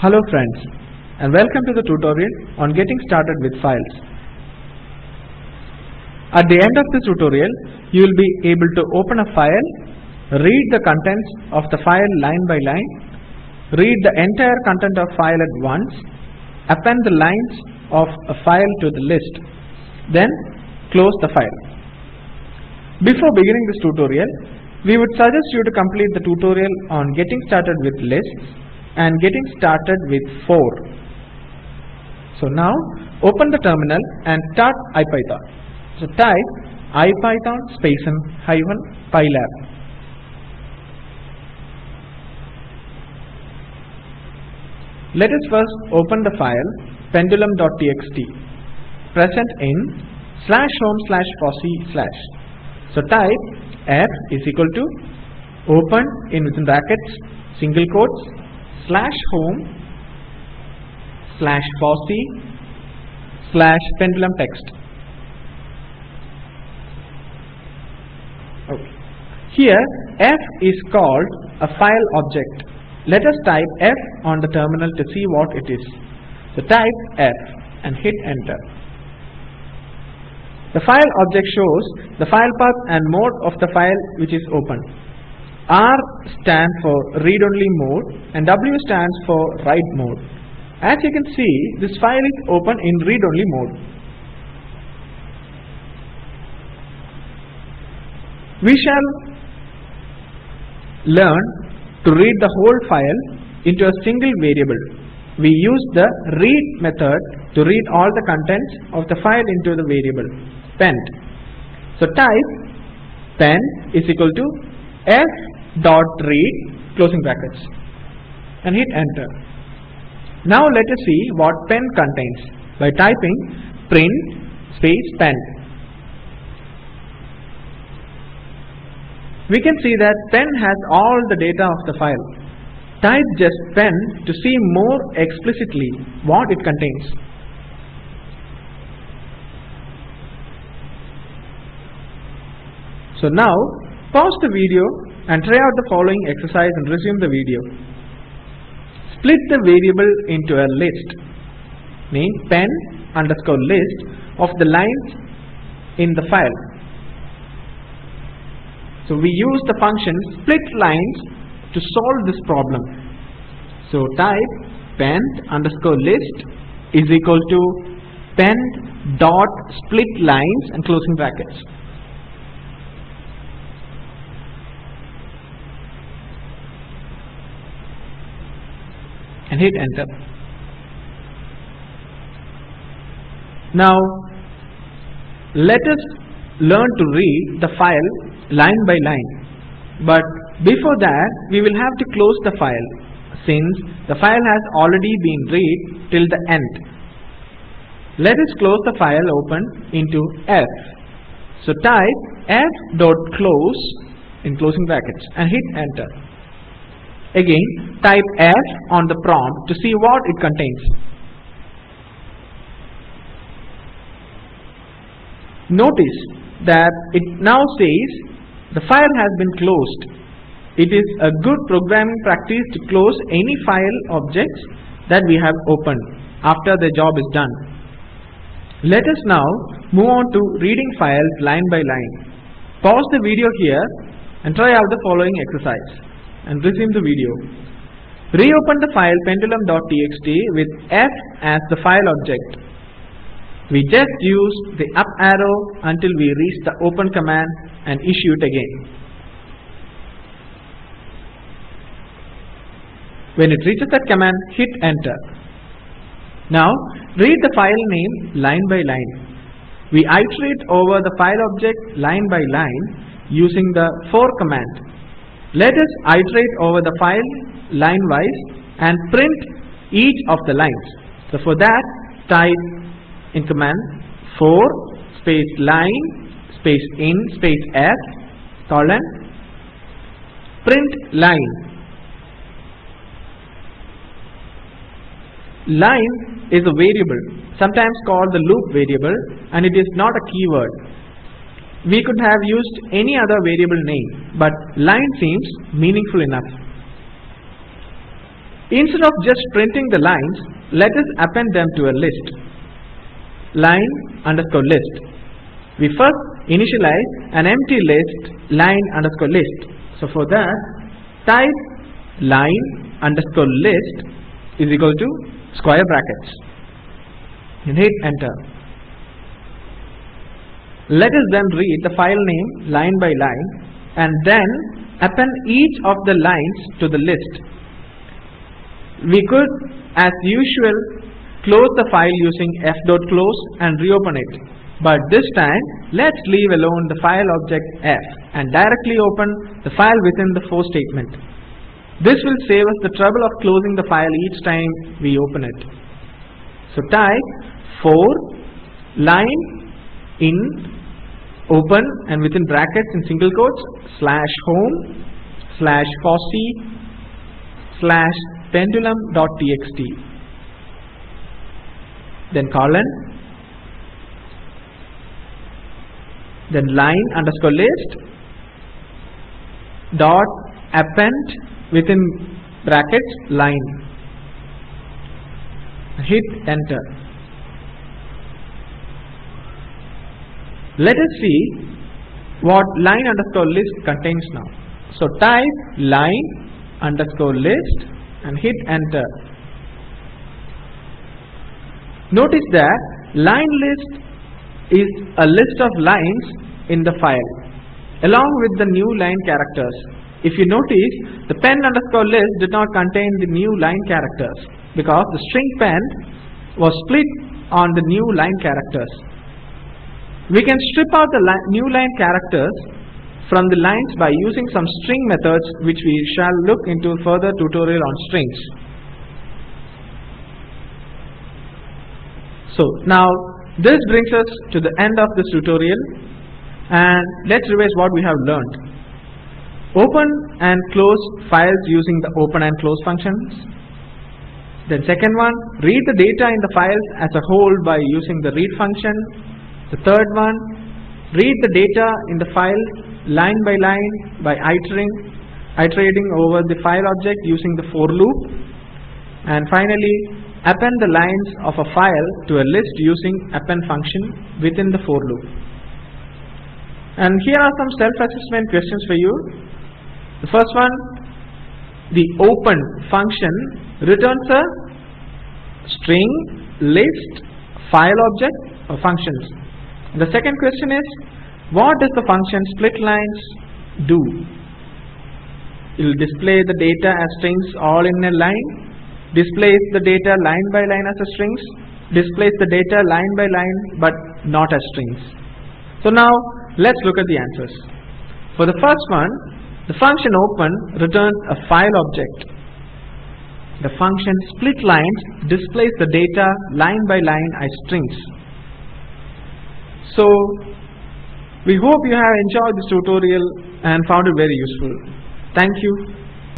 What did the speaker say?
Hello friends and welcome to the tutorial on getting started with files. At the end of this tutorial, you will be able to open a file, read the contents of the file line by line, read the entire content of file at once, append the lines of a file to the list, then close the file. Before beginning this tutorial, we would suggest you to complete the tutorial on getting started with lists and getting started with 4. So now open the terminal and start IPython. So type IPython space and hyphen pylab. Let us first open the file pendulum.txt present in slash home slash fossee slash. So type f is equal to open in within brackets single quotes slash home slash fossee slash pendulum text. Okay. Here f is called a file object. Let us type f on the terminal to see what it is. So type f and hit enter. The file object shows the file path and mode of the file which is open. R stands for read only mode and W stands for write mode. As you can see, this file is open in read only mode. We shall learn to read the whole file into a single variable. We use the read method to read all the contents of the file into the variable pend. So type pen is equal to f dot read closing brackets and hit enter. Now let us see what pen contains by typing print space pen. We can see that pen has all the data of the file. Type just pen to see more explicitly what it contains. So now pause the video and try out the following exercise and resume the video. Split the variable into a list name pen underscore list of the lines in the file. So we use the function split lines to solve this problem. So type pen underscore list is equal to pen dot split lines and closing brackets. And hit enter. Now let us learn to read the file line by line but before that we will have to close the file since the file has already been read till the end. Let us close the file open into f. So type f dot close in closing brackets and hit enter. Again, type F on the prompt to see what it contains. Notice that it now says the file has been closed. It is a good programming practice to close any file objects that we have opened after the job is done. Let us now move on to reading files line by line. Pause the video here and try out the following exercise and resume the video. Reopen the file pendulum.txt with f as the file object. We just use the up arrow until we reach the open command and issue it again. When it reaches that command, hit enter. Now read the file name line by line. We iterate over the file object line by line using the for command. Let us iterate over the file line wise and print each of the lines. So for that type in command for space line space in space f colon print line. Line is a variable sometimes called the loop variable and it is not a keyword. We could have used any other variable name but line seems meaningful enough. Instead of just printing the lines, let us append them to a list. Line underscore list. We first initialize an empty list line underscore list. So for that, type line underscore list is equal to square brackets and hit enter. Let us then read the file name line by line and then append each of the lines to the list. We could, as usual, close the file using f.close and reopen it. But this time, let's leave alone the file object f and directly open the file within the for statement. This will save us the trouble of closing the file each time we open it. So type for line in open and within brackets in single quotes slash home slash fossee slash pendulum.txt then colon. Then line underscore list dot append within brackets line. Hit enter let us see what line underscore list contains now so type line underscore list and hit enter notice that line list is a list of lines in the file along with the new line characters. If you notice, the pen underscore list did not contain the new line characters because the string pen was split on the new line characters. We can strip out the li new line characters from the lines by using some string methods which we shall look into further tutorial on strings. So now this brings us to the end of this tutorial and let's revise what we have learned. Open and close files using the open and close functions. Then second one, read the data in the files as a whole by using the read function. The third one, read the data in the file line by line by iterating, iterating over the file object using the for loop. And finally, append the lines of a file to a list using append function within the for loop. And here are some self-assessment questions for you. The first one, the open function returns a string, list, file object or functions. The second question is, what does the function split lines do? It will display the data as strings all in a line displays the data line by line as strings, displays the data line by line but not as strings. So now let's look at the answers. For the first one, the function open returns a file object. The function split lines displays the data line by line as strings. So we hope you have enjoyed this tutorial and found it very useful. Thank you.